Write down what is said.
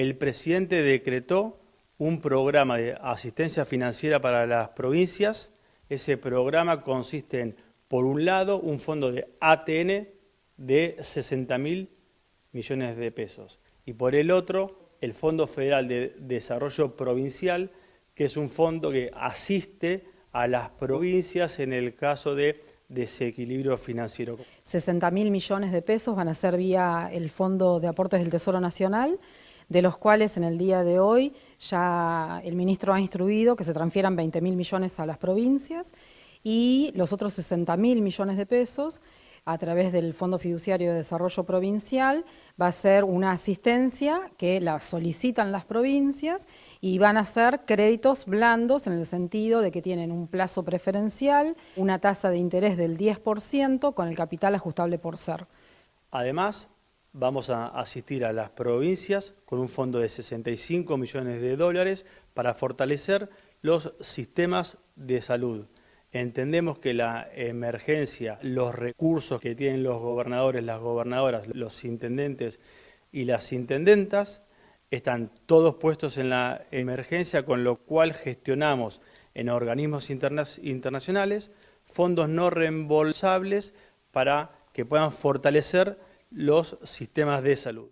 el presidente decretó un programa de asistencia financiera para las provincias. Ese programa consiste en, por un lado, un fondo de ATN de 60 mil millones de pesos y por el otro, el Fondo Federal de Desarrollo Provincial, que es un fondo que asiste a las provincias en el caso de desequilibrio financiero. 60 mil millones de pesos van a ser vía el Fondo de Aportes del Tesoro Nacional, de los cuales en el día de hoy ya el ministro ha instruido que se transfieran 20 mil millones a las provincias y los otros 60 mil millones de pesos a través del Fondo Fiduciario de Desarrollo Provincial, va a ser una asistencia que la solicitan las provincias y van a ser créditos blandos en el sentido de que tienen un plazo preferencial, una tasa de interés del 10% con el capital ajustable por ser. Además, vamos a asistir a las provincias con un fondo de 65 millones de dólares para fortalecer los sistemas de salud. Entendemos que la emergencia, los recursos que tienen los gobernadores, las gobernadoras, los intendentes y las intendentas, están todos puestos en la emergencia, con lo cual gestionamos en organismos internacionales fondos no reembolsables para que puedan fortalecer los sistemas de salud.